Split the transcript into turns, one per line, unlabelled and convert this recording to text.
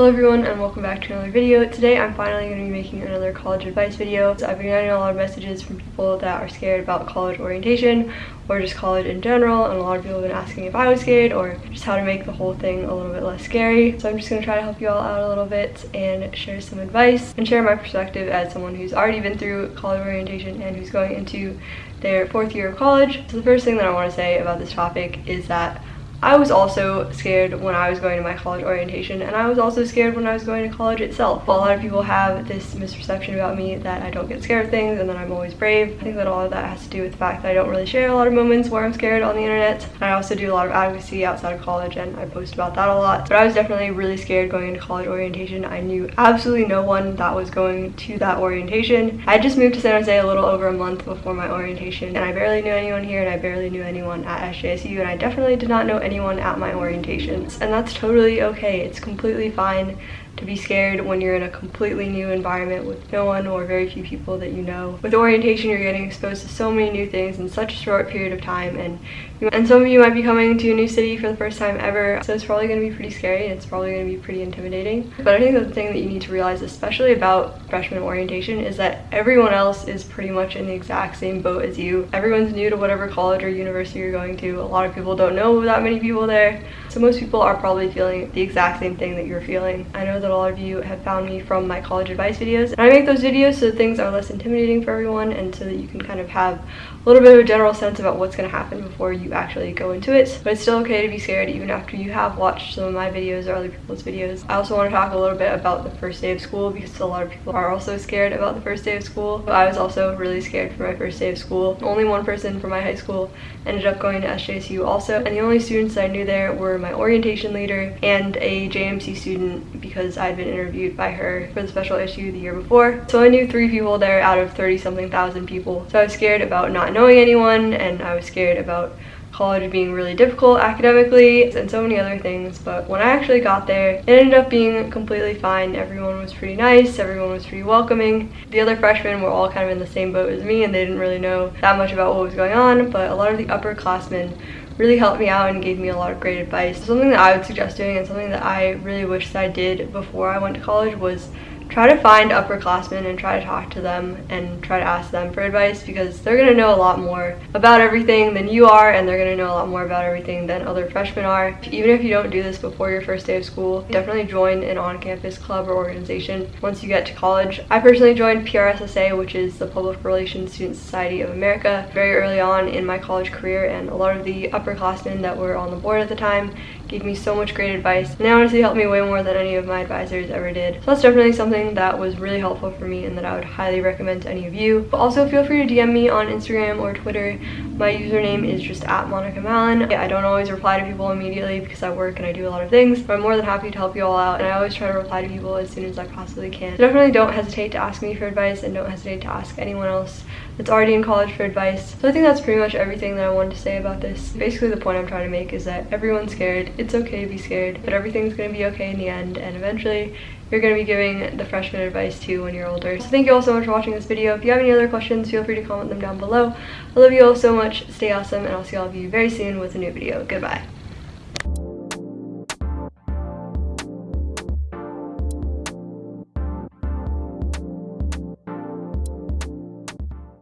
Hello everyone and welcome back to another video. Today I'm finally going to be making another college advice video. So I've been getting a lot of messages from people that are scared about college orientation or just college in general and a lot of people have been asking if I was scared or just how to make the whole thing a little bit less scary. So I'm just going to try to help you all out a little bit and share some advice and share my perspective as someone who's already been through college orientation and who's going into their fourth year of college. So the first thing that I want to say about this topic is that I was also scared when I was going to my college orientation and I was also scared when I was going to college itself. A lot of people have this misperception about me that I don't get scared of things and that I'm always brave. I think that all of that has to do with the fact that I don't really share a lot of moments where I'm scared on the internet. I also do a lot of advocacy outside of college and I post about that a lot. But I was definitely really scared going into college orientation. I knew absolutely no one that was going to that orientation. I just moved to San Jose a little over a month before my orientation and I barely knew anyone here and I barely knew anyone at SJSU and I definitely did not know anyone at my orientations and that's totally okay. It's completely fine to be scared when you're in a completely new environment with no one or very few people that you know. With orientation, you're getting exposed to so many new things in such a short period of time and and some of you might be coming to a new city for the first time ever, so it's probably going to be pretty scary and it's probably going to be pretty intimidating. But I think the thing that you need to realize, especially about freshman orientation, is that everyone else is pretty much in the exact same boat as you. Everyone's new to whatever college or university you're going to. A lot of people don't know that many people there, so most people are probably feeling the exact same thing that you're feeling. I know that a lot of you have found me from my college advice videos. And I make those videos so things are less intimidating for everyone and so that you can kind of have a little bit of a general sense about what's going to happen before you actually go into it. But it's still okay to be scared even after you have watched some of my videos or other people's videos. I also want to talk a little bit about the first day of school because a lot of people are also scared about the first day of school. I was also really scared for my first day of school. Only one person from my high school ended up going to SJSU also. And the only students I knew there were my orientation leader and a JMC student because I'd been interviewed by her for the special issue the year before. So I knew three people there out of 30 something thousand people. So I was scared about not knowing anyone and I was scared about college being really difficult academically and so many other things but when I actually got there it ended up being completely fine. Everyone was pretty nice everyone was pretty welcoming. The other freshmen were all kind of in the same boat as me and they didn't really know that much about what was going on but a lot of the upperclassmen really helped me out and gave me a lot of great advice. Something that I would suggest doing and something that I really wish that I did before I went to college was try to find upperclassmen and try to talk to them and try to ask them for advice because they're going to know a lot more about everything than you are and they're going to know a lot more about everything than other freshmen are. Even if you don't do this before your first day of school, definitely join an on-campus club or organization once you get to college. I personally joined PRSSA, which is the Public Relations Student Society of America, very early on in my college career and a lot of the upperclassmen that were on the board at the time gave me so much great advice and they honestly helped me way more than any of my advisors ever did. So that's definitely something that was really helpful for me and that I would highly recommend to any of you. But also feel free to DM me on Instagram or Twitter. My username is just at Monica Mallon. I don't always reply to people immediately because I work and I do a lot of things, but I'm more than happy to help you all out and I always try to reply to people as soon as I possibly can. So definitely don't hesitate to ask me for advice and don't hesitate to ask anyone else that's already in college for advice. So I think that's pretty much everything that I wanted to say about this. Basically the point I'm trying to make is that everyone's scared it's okay to be scared, but everything's gonna be okay in the end, and eventually you're going to be giving the freshman advice too when you're older. So thank you all so much for watching this video. If you have any other questions, feel free to comment them down below. I love you all so much. Stay awesome, and I'll see all of you very soon with a new video. Goodbye.